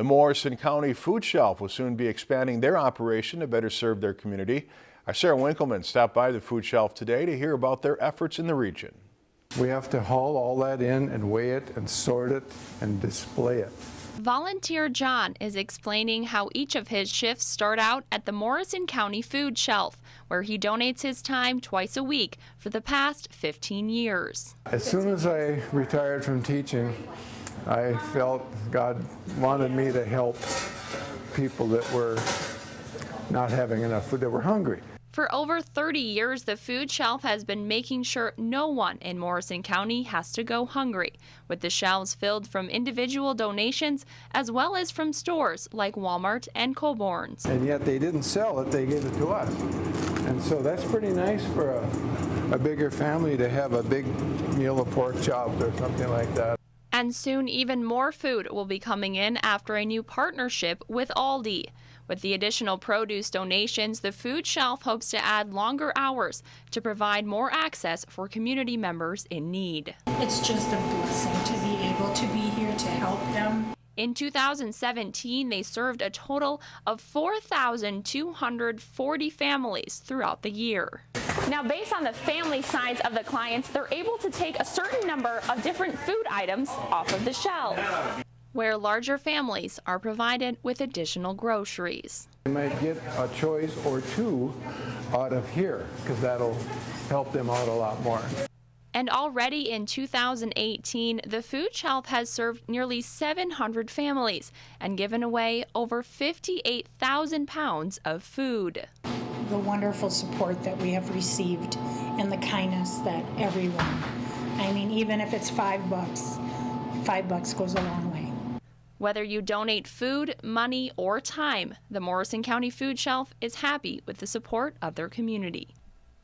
The Morrison County Food Shelf will soon be expanding their operation to better serve their community. Our Sarah Winkleman stopped by the food shelf today to hear about their efforts in the region. We have to haul all that in and weigh it and sort it and display it. Volunteer John is explaining how each of his shifts start out at the Morrison County Food Shelf, where he donates his time twice a week for the past 15 years. As soon as I retired from teaching, I felt God wanted me to help people that were not having enough food, that were hungry. For over 30 years, the food shelf has been making sure no one in Morrison County has to go hungry, with the shelves filled from individual donations as well as from stores like Walmart and Coborn's. And yet they didn't sell it, they gave it to us. And so that's pretty nice for a, a bigger family to have a big meal of pork chops or something like that. And soon, even more food will be coming in after a new partnership with Aldi. With the additional produce donations, the food shelf hopes to add longer hours to provide more access for community members in need. It's just a blessing to be able to be here to help them. In 2017, they served a total of 4,240 families throughout the year. Now, based on the family size of the clients, they're able to take a certain number of different food items off of the shelf, where larger families are provided with additional groceries. They might get a choice or two out of here because that'll help them out a lot more. And already in 2018, the food shelf has served nearly 700 families and given away over 58,000 pounds of food. The wonderful support that we have received and the kindness that everyone, I mean, even if it's five bucks, five bucks goes a long way. Whether you donate food, money, or time, the Morrison County Food Shelf is happy with the support of their community.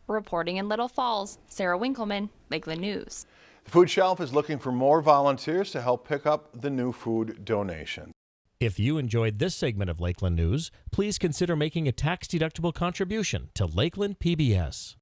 Reporting in Little Falls, Sarah Winkleman, Lakeland News. The food shelf is looking for more volunteers to help pick up the new food donations. If you enjoyed this segment of Lakeland News, please consider making a tax-deductible contribution to Lakeland PBS.